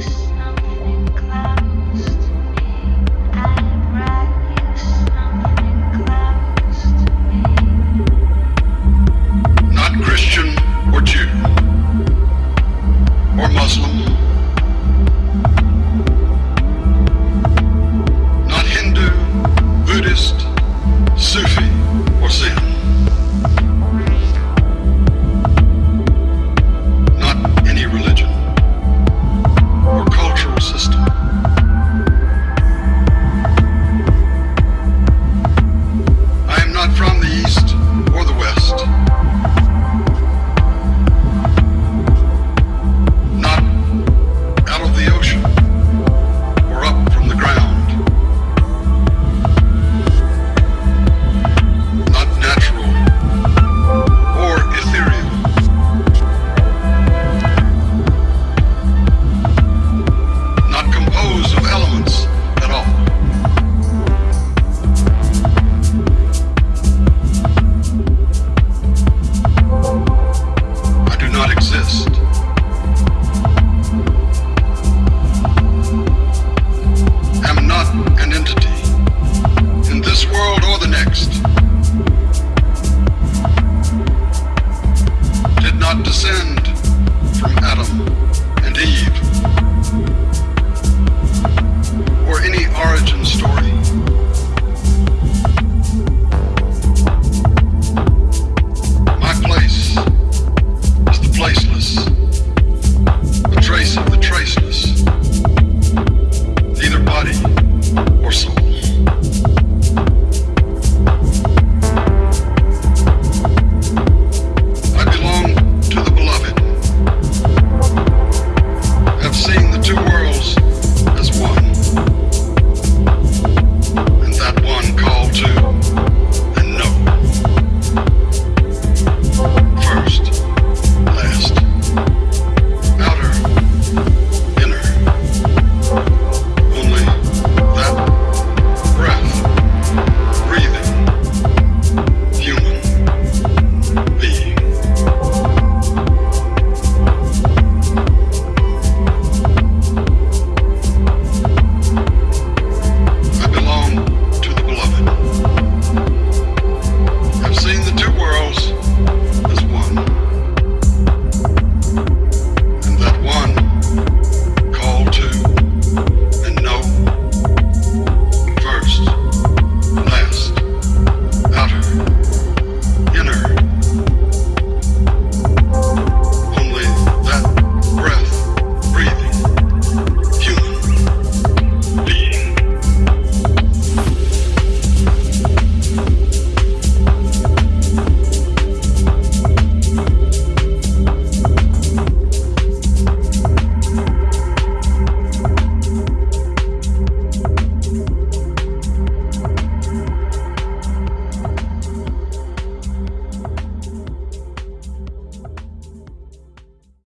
house.